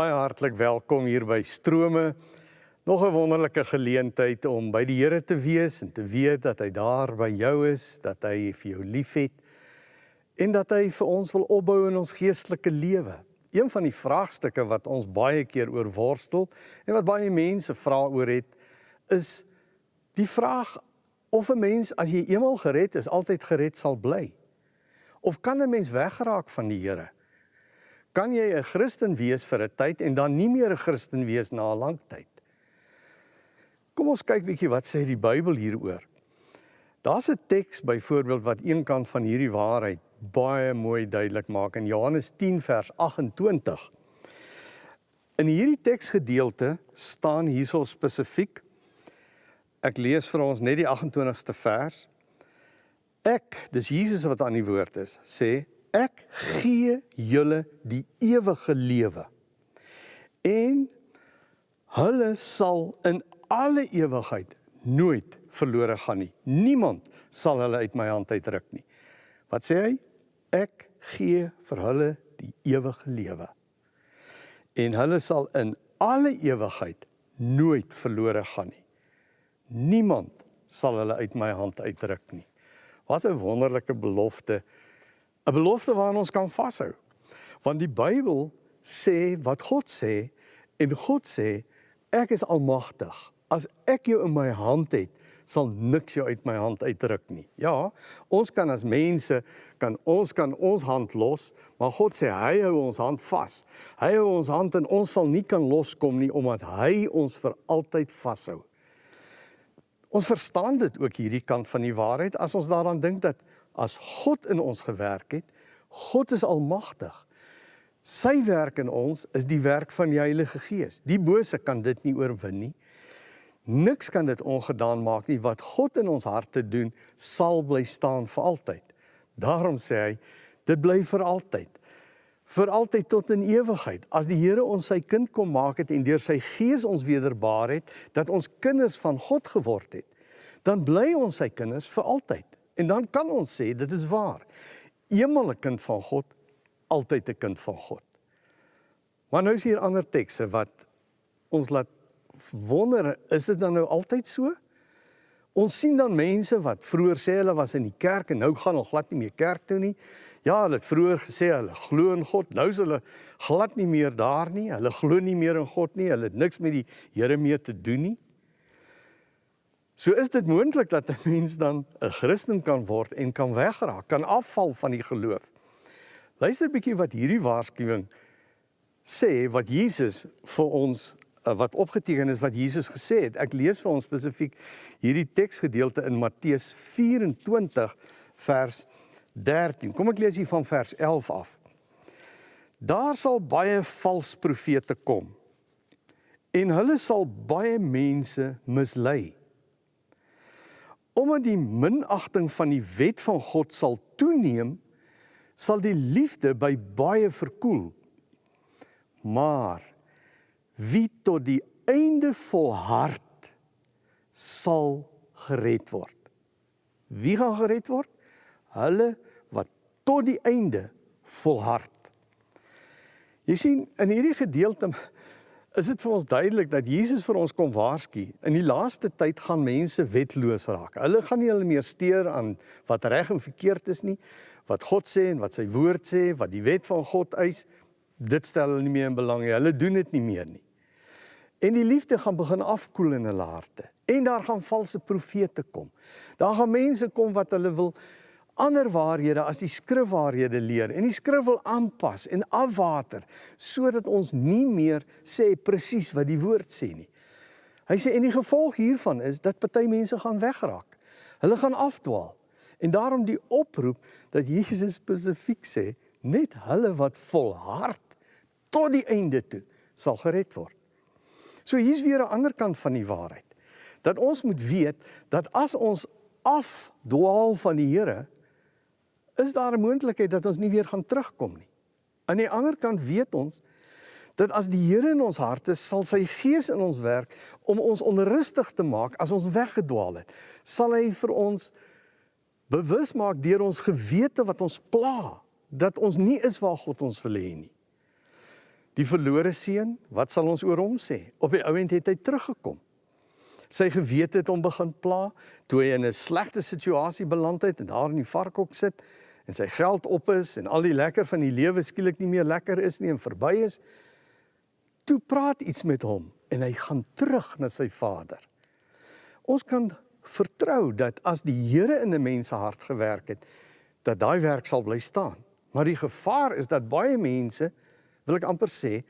Baie hartlik welkom hier by Strome. Nog 'n wonderlike geleentheid om by die Here te wees en te weet dat hy daar by jou is, dat hy vir jou liefhet en dat hy vir ons wil opbou in ons geestelike lewe. Een van die vraagstukke wat ons baie keer oor worstel en wat baie mense vra oor het, is die vraag of 'n mens as jy eenmal gered is, altyd gered sal bly. Of kan 'n mens weggeraak van die Here? Kan jy 'n Christen wees vir 'n tyd en dan nie meer 'n Christen wees na 'n lang tyd. Kom ons kyk bietjie wat sê die Bybel hieroor. Daar's 'n teks byvoorbeeld wat een kant van hierdie waarheid baie mooi duidelik maak in Johannes 10 vers 28. In hierdie teksgedeelte staan hierso spesifiek Ek lees vir ons net die 28ste vers. Ek, dis Jesus wat aan die woord is, sê ek gee julle die ewige lewe. En hulle sal in alle ewigheid nooit verlore gaan nie. Niemand sal hulle uit my hand uitruk nie. Wat sê hy? Ek gee vir hulle die ewige lewe. En hulle sal in alle ewigheid nooit verlore gaan nie. Niemand sal hulle uit my hand uitruk nie. Wat 'n wonderlike belofte 'n belofte waaraan ons kan vashou. Want die Bybel sê wat God sê en God sê ek is almagtig. As ek jou in my hand het, sal niks jou uit my hand uitruk nie. Ja, ons kan as mense kan ons kan ons hand los, maar God sê hy hou ons hand vas. Hy hou ons hand en ons sal nie kan loskom nie omdat hy ons vir altyd vashou. Ons verstaan dit ook hierdie kant van die waarheid as ons daaraan dink dat as God in ons gewerk het, God is almagtig. Sy werk in ons is die werk van die Heilige Gees. Die bose kan dit nie oorwin nie. Niks kan dit ongedaan maak nie. Wat God in ons harte doen, sal bly staan vir altyd. Daarom sê hy, dit bly vir altyd. Vir altyd tot in ewigheid. As die Here ons sy kind kom maak het en deur sy Gees ons wederbaar het, dat ons kinders van God geword het, dan bly ons sy kinders vir altyd. En dan kan ons sê dit is waar. Eenmal 'n kind van God, altyd 'n kind van God. Maar nou is hier ander tekste wat ons laat wonder, is dit dan nou altyd so? Ons sien dan mense wat vroeër sê hulle was in die kerk en nou gaan hulle glad nie meer kerk toe nie. Ja, hulle het vroeër gesê hulle glo in God. Nou is hulle glad nie meer daar nie. Hulle glo nie meer in God nie. Hulle het niks met die Here meer te doen nie. So is dit moontlik dat 'n mens dan 'n Christen kan word en kan wegraak, kan afval van die geloof. Luister 'n bietjie wat hierdie waarskuwing sê wat Jesus vir ons eh, wat opgeteken is wat Jesus gesê het. Ek lees vir ons spesifiek hierdie teksgedeelte in Matteus 24 vers 13. Kom ek lees hier van vers 11 af. Daar sal baie vals profete kom en hulle sal baie mense mislei omdat die minagting van die wet van God sal toeneem, sal die liefde by baie verkoel. Maar wie tot die einde volhard sal gered word. Wie gaan gered word? Hulle wat tot die einde volhard. Jy sien in hierdie gedeelte is dit vir ons duidelik dat Jesus vir ons kom waarsku. In die laaste tyd gaan mense wetloos raak. Hulle gaan nie hulle meer steur aan wat reg en verkeerd is nie, wat God sê en wat sy woord sê, wat die wet van God eis. Dit stel hulle nie meer in belang nie. Hulle doen dit nie meer nie. En die liefde gaan begin afkoel in hulle harte. En daar gaan valse profete kom. Daar gaan mense kom wat hulle wil ander waarhede as die skrifwaarhede leer en die skrif wil aanpas en afwater sodat ons nie meer sê presies wat die woord sê nie. Hy sê en die gevolg hiervan is dat party mense gaan wegraak. Hulle gaan afdwaal. En daarom die oproep dat Jesus spesifiek sê net hulle wat volhard tot die einde toe sal gered word. So hier's weer 'n ander kant van die waarheid. Dat ons moet weet dat as ons afdwaal van die Here, is daar 'n moontlikheid dat ons nie weer gaan terugkom nie. Aan die ander kant weet ons dat as die Here in ons harte sal sy gees in ons werk om ons onrustig te maak as ons weggedwaal het, sal hy vir ons bewus maak deur ons gewete wat ons pla dat ons nie is waar God ons wil hê nie. Die verlore seun, wat sal ons oor hom sê? Op die ouend het hy teruggekom. Sy gewete het hom begin pla toe hy in 'n slegte situasie beland het en daar in die varkhok sit en sy geld op is en al die lekker van die lewe skielik nie meer lekker is nie en verby is. Toe praat iets met hom en hy gaan terug na sy vader. Ons kan vertrou dat as die Here in 'n mens se hart gewerk het, dat daai werk sal bly staan. Maar die gevaar is dat baie mense, wil ek amper sê,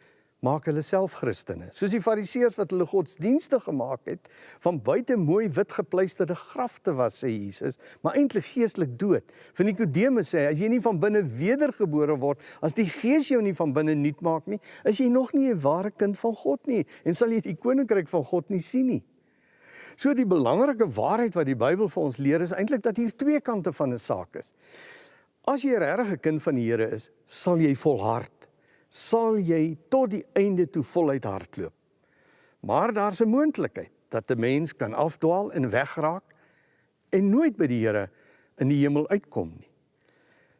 maak hulle self Christene. Soos die Fariseërs wat hulle godsdienste gemaak het, van buite mooi wit gepleisterde grafte was sê Jesus, maar eintlik geestelik dood. Van Nikodemus sê, as jy nie van binne wedergebore word, as die Gees jou nie van binne nuut maak nie, is jy nog nie 'n ware kind van God nie en sal jy die koninkryk van God nie sien nie. So die belangrike waarheid wat die Bybel vir ons leer is eintlik dat hier twee kante van 'n saak is. As jy regtig 'n kind van die Here is, sal jy volhard. Sal jy tot die einde toe voluit hardloop. Maar daar's 'n moontlikheid dat 'n mens kan afdwaal en wegraak en nooit by die Here in die hemel uitkom nie.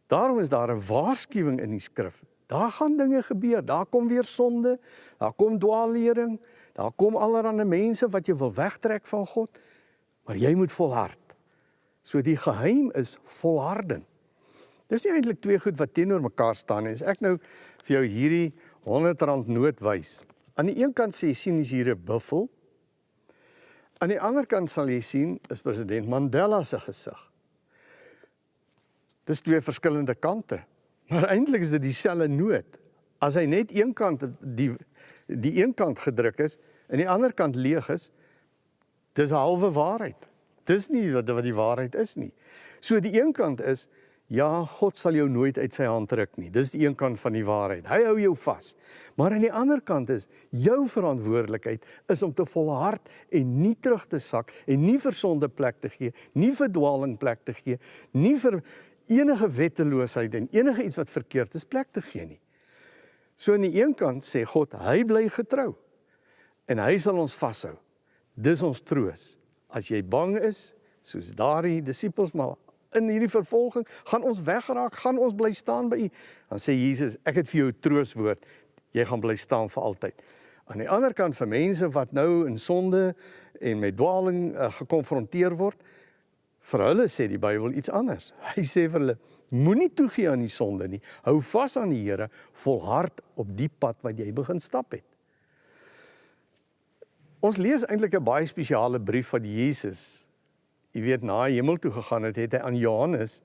Daarom is daar 'n waarskuwing in die skrif. Daar gaan dinge gebeur. Daar kom weer sonde, daar kom dwaallering, Daar kom allerlei mense wat jy wil wegtrek van God, maar jy moet volhard. So die geheim is volharding. Dis nie eintlik twee goed wat teenoor mekaar staan nie. As ek nou vir jou hierdie R100 noot wys. Aan die een kant sê jy sien hier 'n buffel. Aan die ander kant sal jy sien is president Mandela se gesig. Dis twee verskillende kante. Maar eintlik is dit dieselfde noot. As hy net een kant die die een kant gedruk is, en die ander kant leeg is, dis 'n halwe waarheid. Dis nie wat wat die waarheid is nie. So die een kant is ja, God sal jou nooit uit sy hand ruk nie. Dis die een kant van die waarheid. Hy hou jou vas. Maar aan die ander kant is jou verantwoordelikheid is om te volhard en nie terug te sak en nie vir sonde plek te gee, nie vir dwaaling plek te gee, nie vir enige wetteloosheid en enige iets wat verkeerd is plek te gee nie. So aan die een kant sê God, hy bly getrou en hy sal ons vashou. Dis ons troos. As jy bang is, soos daardie disippels maar in hierdie vervolging, gaan ons wegraak, gaan ons bly staan by U. Dan sê Jesus, ek het vir jou trooswoord. Jy gaan bly staan vir altyd. Aan die ander kant vir mense wat nou in sonde en met dwaaling uh, gekonfronteer word, vir hulle sê die Bybel iets anders. Hy sê vir hulle, moenie toegee aan die sonde nie. Hou vas aan die Here, volhard op die pad wat jy begin stap het. Ons lees eintlik 'n baie spesiale brief van Jesus. Jy weet na hemel toe gegaan het, het hy aan Johannes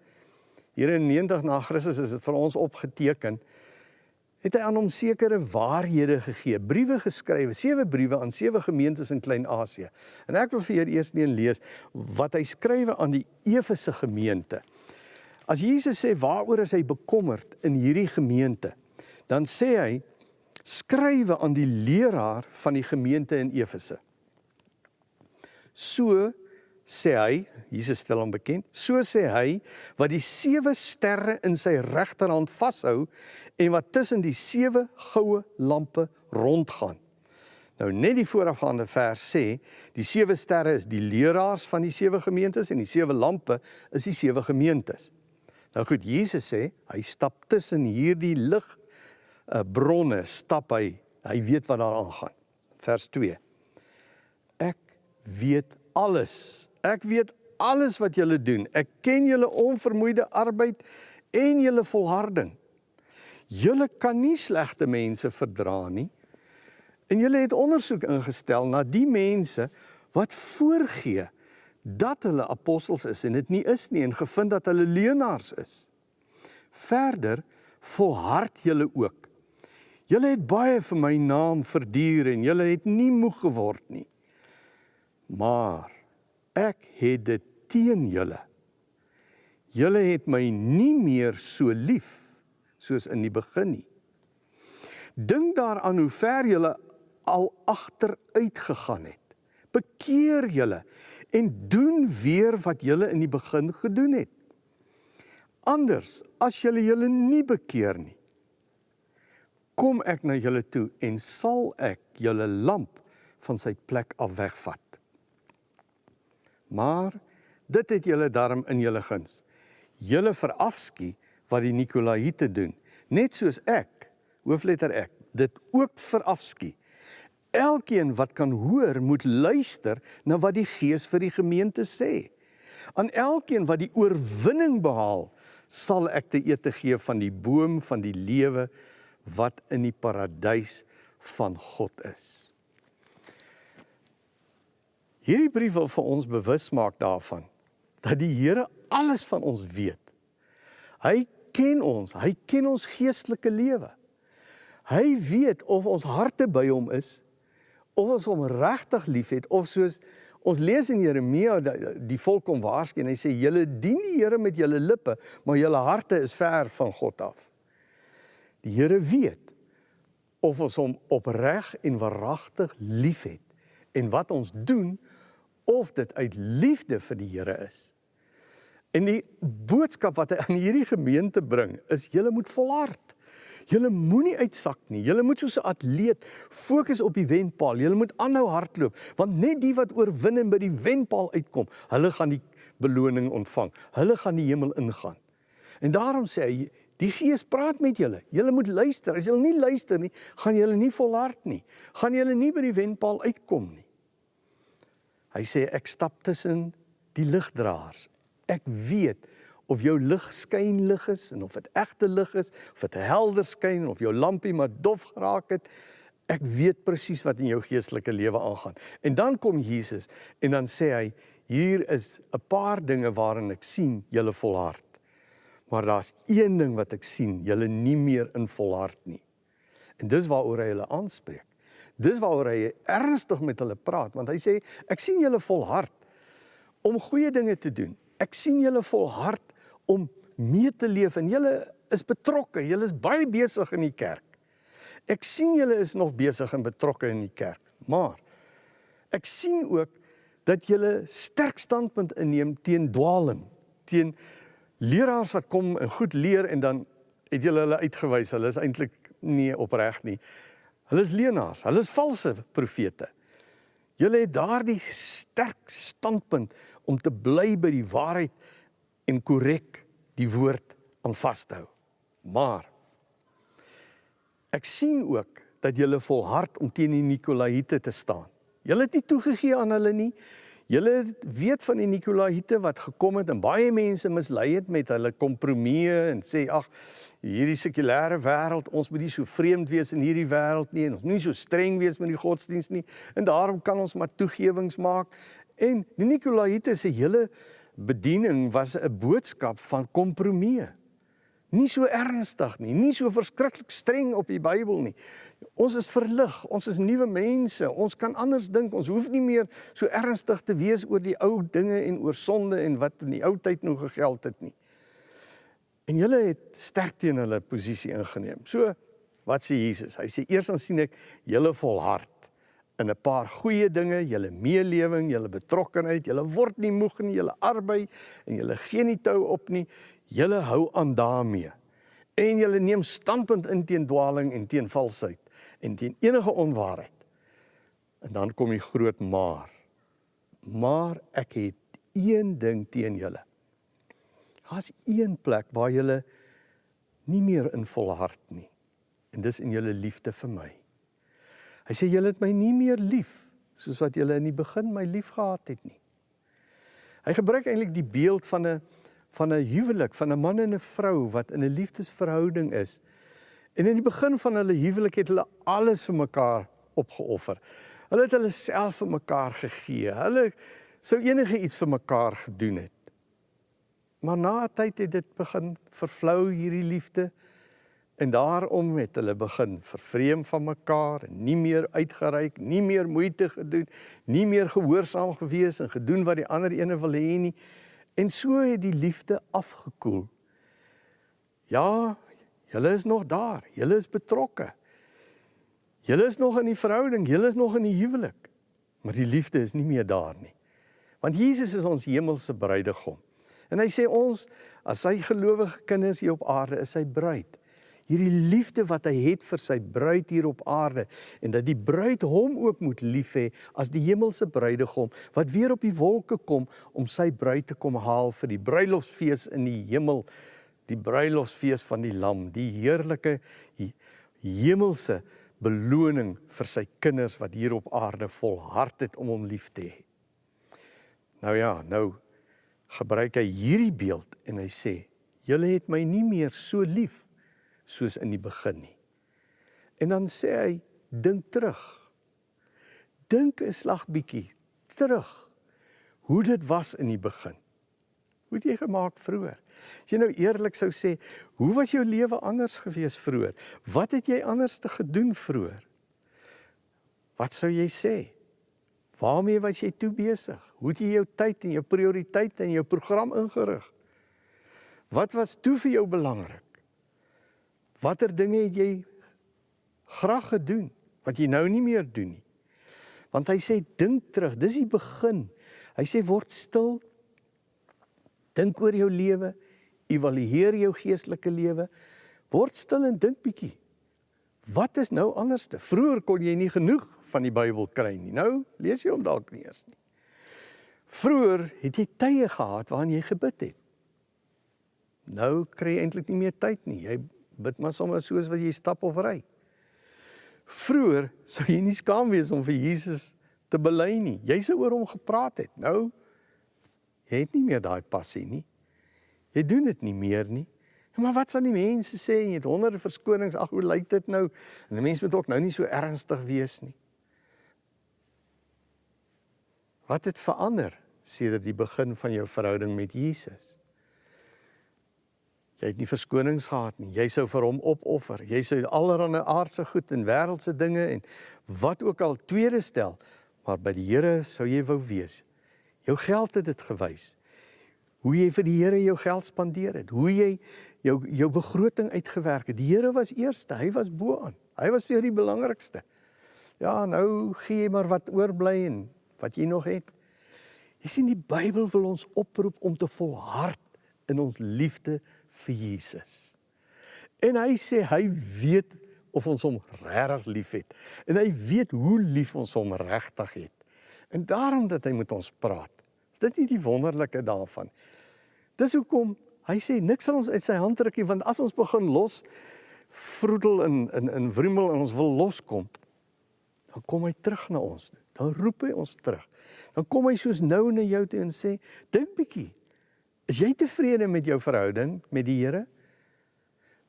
hier in 90 na Christus is dit vir ons opgeteken. Het hy aan hom sekere waarhede gegee, briewe geskrywe, sewe briewe aan sewe gemeentes in Klein-Asië. En ek wil vir julle eers een lees wat hy skrywe aan die Efese gemeente. As Jesus sê waaroor is hy bekommerd in hierdie gemeente, dan sê hy skrywe aan die leraar van die gemeente in Efese. So sê hy, Jesus stel hom bekend, so sê hy wat die sewe sterre in sy regterhand vashou en wat tussen die sewe goue lampe rondgaan. Nou net die voorafgaande vers sê, die sewe sterre is die leraars van die sewe gemeentes en die sewe lampe is die sewe gemeentes. Nou goed, Jesus sê, hy stap tussen hierdie lig uh, bronne stap hy. Hy weet wat daar aangaan. Vers 2. Ek weet alles. Ek weet alles wat julle doen. Ek ken julle onvermoeide arbeid en julle volharding. Julle kan nie slegte mense verdra nie. En julle het ondersoek ingestel na die mense wat voorgee dat hulle apostels is en dit nie is nie en gevind dat hulle leenaars is. Verder volhard julle ook Julle het baie vir my naam verduur en julle het nie moeg geword nie. Maar ek het dit teen julle. Julle het my nie meer so lief soos in die begin nie. Dink daaraan hoe ver julle al agteruit gegaan het. Bekeer julle en doen weer wat julle in die begin gedoen het. Anders as julle julle nie bekeer nie kom ek na julle toe en sal ek julle lamp van sy plek af wegvat. Maar dit het julle darm in julle guns. Julle verafskie wat die Nikolaïte doen, net soos ek, hoofletter ek, dit ook verafskie. Elkeen wat kan hoor, moet luister na wat die Gees vir die gemeente sê. Aan elkeen wat die oorwinning behaal, sal ek te ete gee van die boom van die lewe wat in die paradys van God is. Hierdie brief wil vir ons bewus maak daarvan dat die Here alles van ons weet. Hy ken ons, hy ken ons geestelike lewe. Hy weet of ons harte by hom is of ons hom regtig liefhet of soos ons lees in Jeremia die volk kom waarsku en hy sê julle dien die Here met julle lippe maar julle harte is ver van God af. Die Here weet of ons hom opreg en waaragtig liefhet en wat ons doen of dit uit liefde vir die Here is. En die boodskap wat hy aan hierdie gemeente bring is julle moet volhard. Julle moenie uitsak nie. Julle moet soos 'n atleet fokus op die wenpaal. Julle moet aanhou hardloop, want net die wat oorwin en by die wenpaal uitkom, hulle gaan die beloning ontvang. Hulle gaan die hemel ingaan. En daarom sê hy, die Gees praat met julle. Julle moet luister. As julle nie luister nie, gaan julle nie volhard nie. Gaan julle nie by die wenpaal uitkom nie. Hy sê ek stap tussen die ligdraers. Ek weet of jou lig skyn lig is en of dit egte lig is, of dit helder skyn of jou lampie maar dof geraak het. Ek weet presies wat in jou geestelike lewe aangaan. En dan kom Jesus en dan sê hy hier is 'n paar dinge waarin ek sien julle volhard. Maar daar's een ding wat ek sien, julle nie meer in volhard nie. En dis waaroor hy hulle aanspreek. Dis waaroor hy ernstig met hulle praat want hy sê ek sien julle volhard om goeie dinge te doen. Ek sien julle volhard om mee te leef en julle is betrokke, julle is baie besig in die kerk. Ek sien julle is nog besig en betrokke in die kerk, maar ek sien ook dat julle sterk standpunt inneem teen dwaaling, teen leraars wat kom en goed leer en dan het julle hulle uitgewys, hulle is eintlik nie opreg nie. Hulle is leenaars, hulle is valse profete. Julle het daardie sterk standpunt om te bly by die waarheid en korrek die woord aan vashou. Maar ek sien ook dat julle volhard om teen die Nikolaïte te staan. Julle het nie toegegee aan hulle nie. Julle weet van die Nikolaïte wat gekom het en baie mense mislei het met hulle kompromieë en sê ag hierdie sekulêre wêreld ons moet nie so vreemd wees in hierdie wêreld nie en ons nie so streng wees met die godsdiens nie en daarom kan ons maar toegewings maak en die Nikolaïte se hele bediening was 'n boodskap van kompromie. Nie so ernstig nie, nie so verskriklik streng op die Bybel nie. Ons is verlig, ons is nuwe mense, ons kan anders dink. Ons hoef nie meer so ernstig te wees oor die ou dinge en oor sonde en wat in die ou tyd nog gegeld het nie. En julle het sterk teen hulle posisie ingeneem. So, wat sê Jesus? Hy sê eers dan sien ek julle volhard in 'n paar goeie dinge, julle meelewing, julle betrokkenheid, julle word nie moeg nie, julle arbei en julle gee nie tou op nie. Julle hou aan daarmee. En julle neem standpunt in teen dwaaling en teen valsheid en teen enige onwaarheid. En dan kom die groot maar. Maar ek het een ding teen julle. Daar's een plek waar julle nie meer in volhard nie. En dis in julle liefde vir my. Hy sê julle het my nie meer lief soos wat julle in die begin my lief gehad het nie. Hy gebruik eintlik die beeld van 'n van 'n huwelik, van 'n man en 'n vrou wat in 'n liefdesverhouding is. En in die begin van hulle huwelik het hulle alles vir mekaar opgeoffer. Hulle het hulle self vir mekaar gegee. Hulle sou enige iets vir mekaar gedoen het. Maar na 'n tyd het dit begin vervlou hierdie liefde. En daarom het hulle begin vervreem van mekaar nie meer uitgereik, nie meer moeite gedoen, nie meer gehoorsaam gewees en gedoen wat die ander ene wil hê nie. En so het die liefde afgekoel. Ja, julle is nog daar. Julle is betrokke. Julle is nog in die verhouding, julle is nog in die huwelik. Maar die liefde is nie meer daar nie. Want Jesus is ons hemelse bruidegom. En hy sê ons as sy gelowige kinders hier op aarde is sy bruid hierdie liefde wat hy het vir sy bruid hier op aarde en dat die bruid hom ook moet lief hê as die hemelse bruidegom wat weer op die wolke kom om sy bruid te kom haal vir die bruilofsfees in die hemel die bruilofsfees van die lam die heerlike hemelse beloning vir sy kinders wat hier op aarde volhard het om hom lief te hê. Nou ja, nou gebruik hy hierdie beeld en hy sê: "Julle het my nie meer so lief soos in die begin nie." En dan sê hy: "Dink terug. Dink 'n slag bietjie terug hoe dit was in die begin. Hoe het jy gemaak vroeër? As jy nou eerlik sou sê, hoe was jou lewe anders gewees vroeër? Wat het jy anders te gedoen vroeër? Wat sou jy sê? Waarmee was jy toe besig? Hoe het jy jou tyd en jou prioriteite en jou program ingerig? Wat was toe vir jou belangrik? Watter dinge het jy graag gedoen wat jy nou nie meer doen nie? Want hy sê dink terug, dis die begin. Hy sê word stil. Dink oor jou lewe, evalueer jou geestelike lewe. Word stil en dink bietjie. Wat is nou anderste? Vroeger kon jy nie genoeg van die Bybel kry nie. Nou lees jy hom dalk nie eers nie. Vroeger het jy tye gehad waarin jy gebid het. Nou kry jy eintlik nie meer tyd nie. Jy bid maar sommer soos wat jy stap of ry. Vroeger sou jy nie skaam wees om vir Jesus te bely nie. Jy sou oor hom gepraat het. Nou jy het nie meer daai passie nie. Jy doen dit nie meer nie. Maar wat sal die mense sê? Jy het honderde verskonings. Ag, hoe lyk dit nou? En 'n mens moet ook nou nie so ernstig wees nie. Wat het verander sedert die begin van jou verhouding met Jesus? Jy het nie verskonings gehad nie. Jy sou vir hom opoffer. Jy sou allerlei aardse goed en wêreldse dinge en wat ook al tweede stel, maar by die Here sou jy wou wees. Jou geld het dit gewys. Hoe jy vir die Here jou geld spandeer het, hoe jy jou jou begroting uitgewerk het. Die Here was eerste, hy was bo aan. Hy was vir die belangrikste. Ja, nou gee jy maar wat oorbly en wat jy nog het. Jy sien die Bybel wil ons oproep om te volhard in ons liefde vir Jesus. En hy sê hy weet of ons hom regtig liefhet en hy weet hoe lief ons hom regtig het. En daarom dat hy met ons praat. Is dit nie die wonderlike daarvan? Dis hoekom Hy sê niks sal ons uit sy hand ruk nie want as ons begin los vroedel in in in wrimmel en ons wil loskom dan kom hy terug na ons toe. Dan roep hy ons terug. Dan kom hy soos nou na jou toe en sê dink bietjie. Is jy tevrede met jou verhouding met die Here?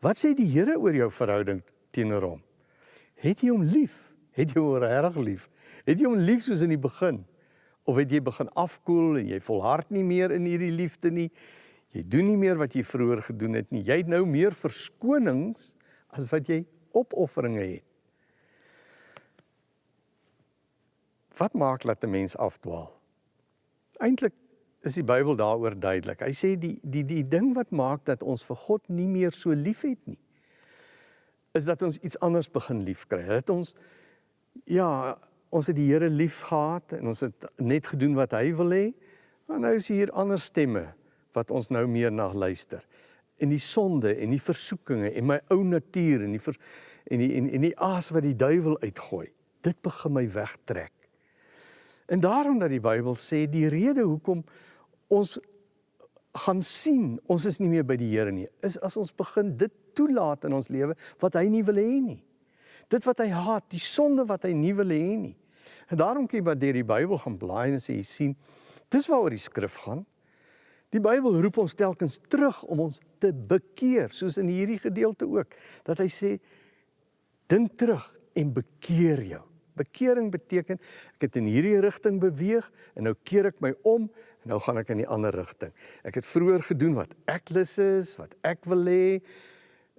Wat sê die Here oor jou verhouding teenoor hom? Het jy hom lief? Het jy hom regtig lief? Het jy hom lief soos in die begin? Of het jy begin afkoel en jy volhard nie meer in hierdie liefde nie? Jy doen nie meer wat jy vroeër gedoen het nie. Jy het nou meer verskonings as wat jy opofferinge het. Wat maak dat 'n mens afdwaal? Eintlik is die Bybel daaroor duidelik. Hy sê die die die ding wat maak dat ons vir God nie meer so liefhet nie, is dat ons iets anders begin liefkry. Dat ons ja, ons het die Here lief gehad en ons het net gedoen wat hy wil hê. Maar nou is hier ander stemme wat ons nou meer na luister. En die sonde en die versoekinge en my ou natuur en die ver, en die en, en die aas wat die duiwel uitgooi. Dit begin my wegtrek. En daarom dat die Bybel sê die rede hoekom ons gaan sien ons is nie meer by die Here nie, is as ons begin dit toelaat in ons lewe wat hy nie wil hê nie. Dit wat hy haat, die sonde wat hy nie wil hê nie. En daarom kyk wat deur die Bybel gaan blaai en sê jy sien, dis waaroor die skrif gaan. Die Bybel roep ons telkens terug om ons te bekeer, soos in hierdie gedeelte ook, dat hy sê dink terug en bekeer jou. Bekering beteken ek het in hierdie rigting beweeg en nou keer ek my om en nou gaan ek in die ander rigting. Ek het vroeër gedoen wat ek lus is, wat ek wil hê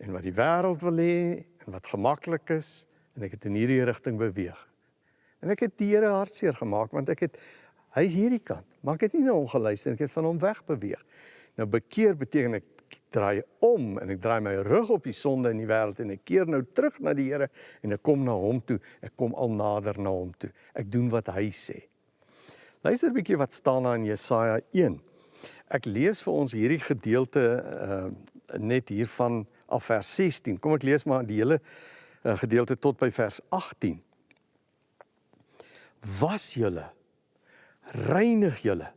en wat die wêreld wil hê en wat gemaklik is en ek het in hierdie rigting beweeg. En ek het die Here hartseer gemaak want ek het Hy's hierdie kant, maar ek het nie na hom geluister nie, ek het van hom weg beweeg. Nou bekeer beteken ek draai om en ek draai my rug op die sonde in die wêreld en ek keer nou terug na die Here en ek kom na hom toe. Ek kom al nader na hom toe. Ek doen wat hy sê. Luister 'n bietjie wat staan daar in Jesaja 1. Ek lees vir ons hierdie gedeelte uh net hiervan af vers 16. Kom ek lees maar die hele uh, gedeelte tot by vers 18. Was julle reinig julle.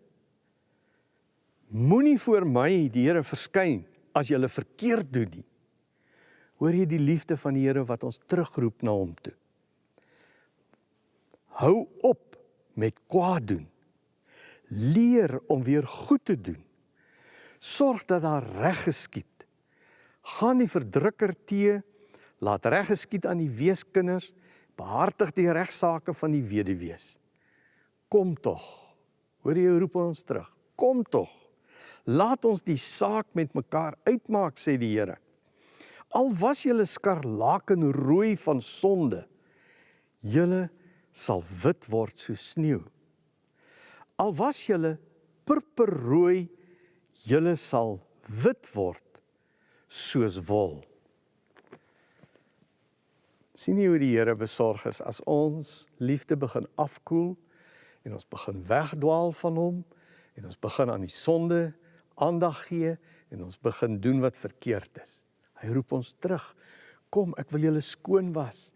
Moenie voor my die Here verskyn as jy verkeerd doen nie. Hoor jy die liefde van die Here wat ons terugroep na hom toe? Hou op met kwaad doen. Leer om weer goed te doen. Sorg dat daar reg geskied. Gaan die verdrukker teë, laat reg geskied aan die weeskinders, behartig die regsaake van die weduwees. Kom tog. Hoor jy roep ons terug. Kom tog. Laat ons die saak met mekaar uitmaak sê die Here. Al was julle skarlaken rooi van sonde, julle sal wit word soos sneeu. Al was julle purperrooi, julle sal wit word soos wol. Sien jy hoe die Here besorg is as ons liefde begin afkoel en ons begin wegdwaal van hom en ons begin aan die sonde aandag gee en ons begin doen wat verkeerd is. Hy roep ons terug. Kom, ek wil julle skoon was.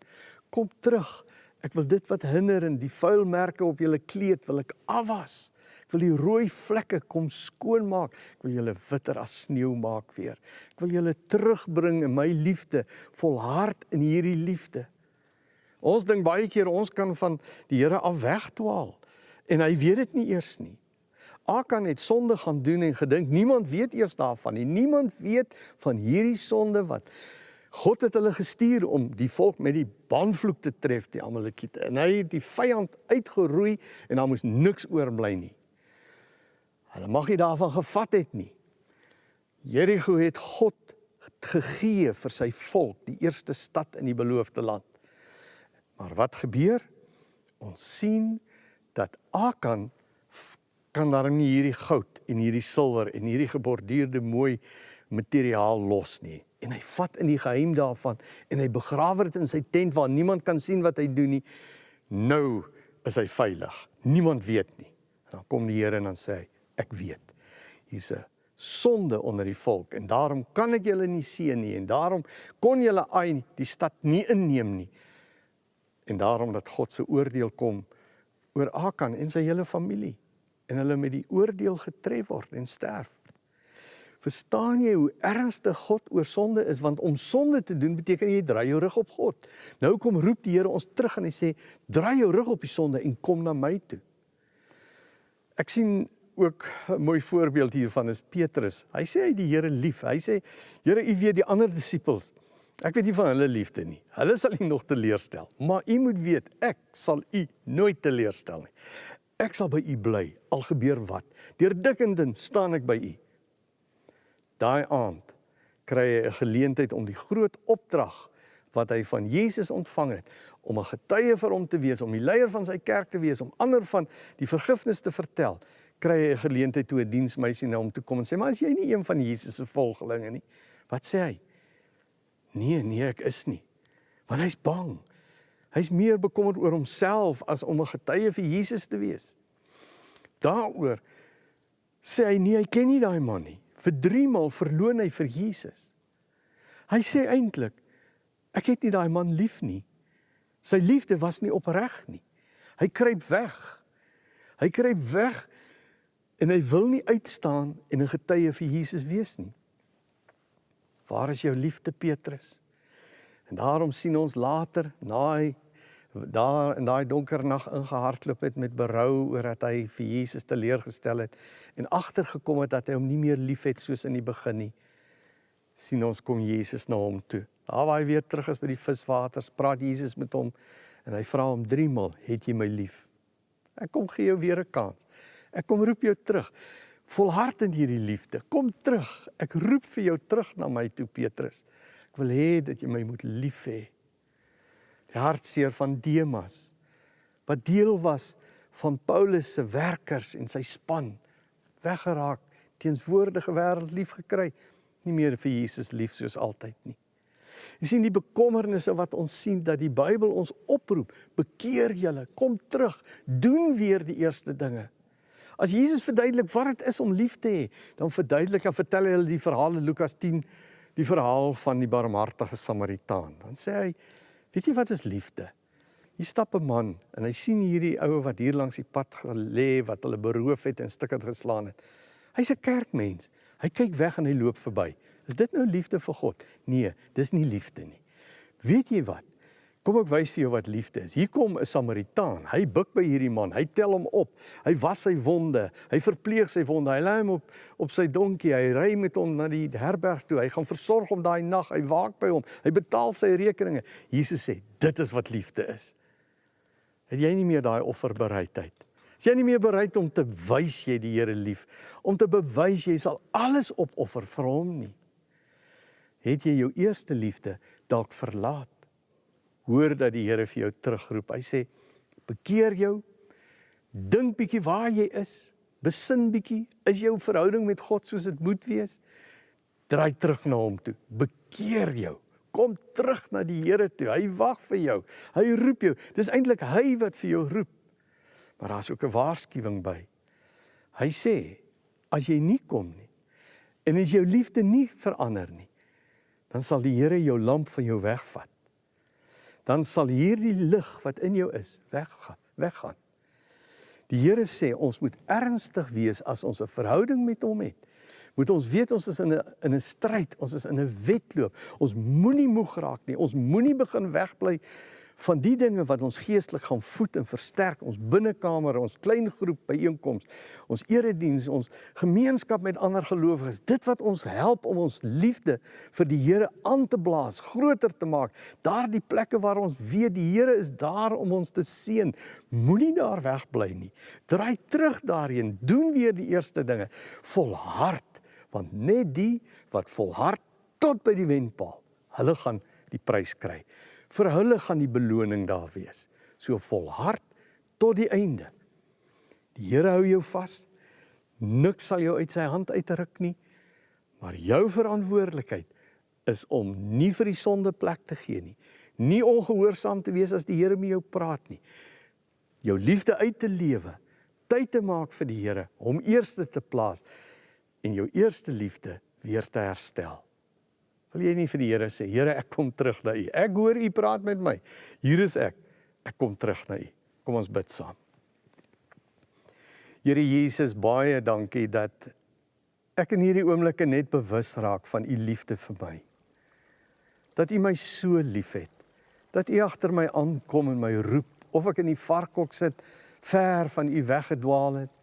Kom terug. Ek wil dit wat hinder en die vuilmerke op julle kleed wil ek afwas. Ek wil die rooi vlekke kom skoon maak. Ek wil julle witter as sneeu maak weer. Ek wil julle terugbring in my liefde, volhard in hierdie liefde. Ons dink baie keer ons kan van die Here af wegdwaal en hy weet dit nie eers nie. Akan het sonde gaan doen en gedink niemand weet eers daarvan nie. Niemand weet van hierdie sonde wat God het hulle gestuur om die volk met die banvloek te tref, die Amalekiete. En hy het die vyand uitgeroei en daar moes niks oorbly nie. Hulle mag nie daarvan gevat het nie. Jerigo het God gegee vir sy volk, die eerste stad in die beloofde land. Maar wat gebeur? Ons sien dat Akan kan daar nie hierdie goud en hierdie silwer en hierdie geborduurde mooi materiaal los nie. En hy vat in die geheim daarvan en hy begrawe dit in sy tent waar niemand kan sien wat hy doen nie. Nou is hy veilig. Niemand weet nie. En dan kom die Here en dan sê hy, ek weet. Hier's 'n sonde onder die volk en daarom kan ek julle nie seën nie en daarom kon julle Ai die stad nie inneem nie. En daarom dat God se oordeel kom oor Akan en sy hele familie en hulle met die oordeel getref word en sterf. Verstaan jy hoe ernstig God oor sonde is want om sonde te doen beteken jy draai jou rug op God. Nou kom roep die Here ons terug en hy sê draai jou rug op die sonde en kom na my toe. Ek sien ook 'n mooi voorbeeld hiervan is Petrus. Hy sê hy die Here lief. Hy sê Here, U weet die ander disippels. Ek weet nie van hulle liefde nie. Hulle sal U nog teleurstel, maar U moet weet ek sal U nooit teleurstel nie. Ek sal by u bly al gebeur wat. Deur dik en dun staan ek by u. Daai aand kry hy 'n geleentheid om die groot opdrag wat hy van Jesus ontvang het om 'n getuie vir hom te wees, om die leier van sy kerk te wees, om ander van die vergifnis te vertel, kry hy 'n geleentheid toe 'n diensmeisie na hom toe kom en sê: "Maar as jy nie een van Jesus se volgelinge nie, wat sê hy?" "Nee, nee, ek is nie." Want hy's bang. Hy's meer bekommerd oor homself as om 'n getuie vir Jesus te wees. Daaroor sê hy nee, hy ken nie daai man nie. Vir 3 maal verloon hy vir Jesus. Hy sê eintlik ek het nie daai man lief nie. Sy liefde was nie opreg nie. Hy kruip weg. Hy kruip weg en hy wil nie uitstaan en 'n getuie vir Jesus wees nie. Waar is jou liefde Petrus? En daarom sien ons later na hy daar in daai donker nag ingehardloop het met berou oor dat hy vir Jesus teleurgestel het en agtergekom het dat hy hom nie meer liefhet soos in die begin nie sien ons kom Jesus na hom toe. Daar waar hy weer terug is by die viswaters praat Jesus met hom en hy vra hom 3 maal het jy my lief? Ek kom gee jou weer 'n kans. Ek kom roep jou terug. Volhard in hierdie liefde. Kom terug. Ek roep vir jou terug na my toe Petrus. Ek wil hê dat jy my moet lief hê hartseer van Demas wat deel was van Paulus se werkers en sy span weggeraak teenswoordige wêreld lief gekry nie meer vir Jesus lief soos altyd nie. Jy sien die bekommernisse wat ons sien dat die Bybel ons oproep bekeer julle kom terug doen weer die eerste dinge. As Jesus verduidelik wat dit is om lief te hê dan verduidelik en vertel hy hulle die verhaal in Lukas 10 die verhaal van die barmhartige Samaritaan. Dan sê hy Weet jy wat is liefde? Hier stap 'n man en hy sien hierdie ou wat hier langs die pad gelê wat hulle beroof het en stukke geslaan het. Hy's 'n kerkmens. Hy kyk weg en hy loop verby. Is dit nou liefde vir God? Nee, dis nie liefde nie. Weet jy wat? Kom ek wys vir jou wat liefde is. Hier kom 'n Samaritaan. Hy buig by hierdie man. Hy tel hom op. Hy was sy wonde. Hy verpleeg sy wonde. Hy lê hom op op sy donkie. Hy ry met hom na die herberg toe. Hy gaan versorg hom daai nag. Hy waak by hom. Hy betaal sy rekeninge. Jesus sê, dit is wat liefde is. Het jy nie meer daai offerbereidheid? Is jy nie meer bereid om te wys jy die Here lief, om te bewys jy sal alles opoffer vir hom nie? Het jy jou eerste liefde dalk verlaat? Hoor dat die Here vir jou terugroep. Hy sê: "Bekeer jou. Dink bietjie waar jy is. Besin bietjie, is jou verhouding met God soos dit moet wees? Draai terug na hom toe. Bekeer jou. Kom terug na die Here toe. Hy wag vir jou. Hy roep jou. Dis eintlik hy wat vir jou roep. Maar daar's ook 'n waarskuwing by. Hy sê: "As jy nie kom nie en as jou liefde nie verander nie, dan sal die Here jou lamp van jou wegvat." Dan sal hierdie lig wat in jou is weggaan, weggaan. Die Here sê ons moet ernstig wees as ons 'n verhouding met hom het. Moet ons weet ons is in 'n in 'n stryd, ons is in 'n wedloop. Ons moenie moeg raak nie. Ons moenie begin wegbly van die dinge wat ons geestelik gaan voed en versterk, ons binnekamer, ons klein groep byeenkomste, ons erediens, ons gemeenskap met ander gelowiges, dit wat ons help om ons liefde vir die Here aan te blaas, groter te maak. Daardie plekke waar ons weet die Here is daar om ons te seën, moenie daar wegbly nie. Draai terug daarheen, doen weer die eerste dinge, volhard, want net die wat volhard tot by die wenpaal, hulle gaan die prys kry vir hulle gaan die beloning daar wees. So volhard tot die einde. Die Here hou jou vas. Niks sal jou uit sy hand uitruk nie. Maar jou verantwoordelikheid is om nie vir die sonde plek te gee nie. Nie ongehoorsaam te wees as die Here met jou praat nie. Jou liefde uit te lewe, tyd te maak vir die Here, hom eerste te plaas en jou eerste liefde weer te herstel. Wil jy nie vir die Here sê, Here, ek kom terug na U. Ek hoor U praat met my. Hier is ek. Ek kom terug na U. Kom ons bid saam. Here Jesus, baie dankie dat ek in hierdie oomblikke net bewus raak van U liefde vir my. Dat U my so liefhet. Dat U agter my aankom en my roep of ek in die varkhok sit, ver van U weggedwaal het,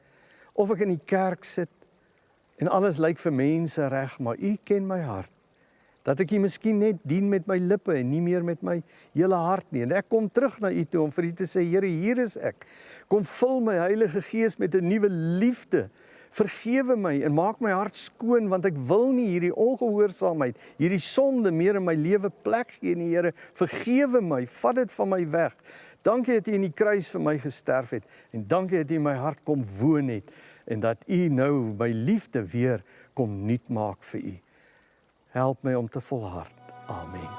of ek in die kerk sit en alles lyk vir mense reg, maar U ken my hart dat ek U miskien net dien met my lippe en nie meer met my hele hart nie. En ek kom terug na U toe om vir U te sê, Here, hier is ek. Kom vul my Heilige Gees met 'n nuwe liefde. Vergewe my en maak my hart skoon want ek wil nie hierdie ongehoorsaamheid, hierdie sonde meer in my lewe plek gee nie, Here. Vergewe my, vat dit van my weg. Dankie dat U in die kruis vir my gesterf het en dankie dat U in my hart kom woon het en dat U nou my liefde weer kom nuut maak vir U. Help my om te volhard. Amen.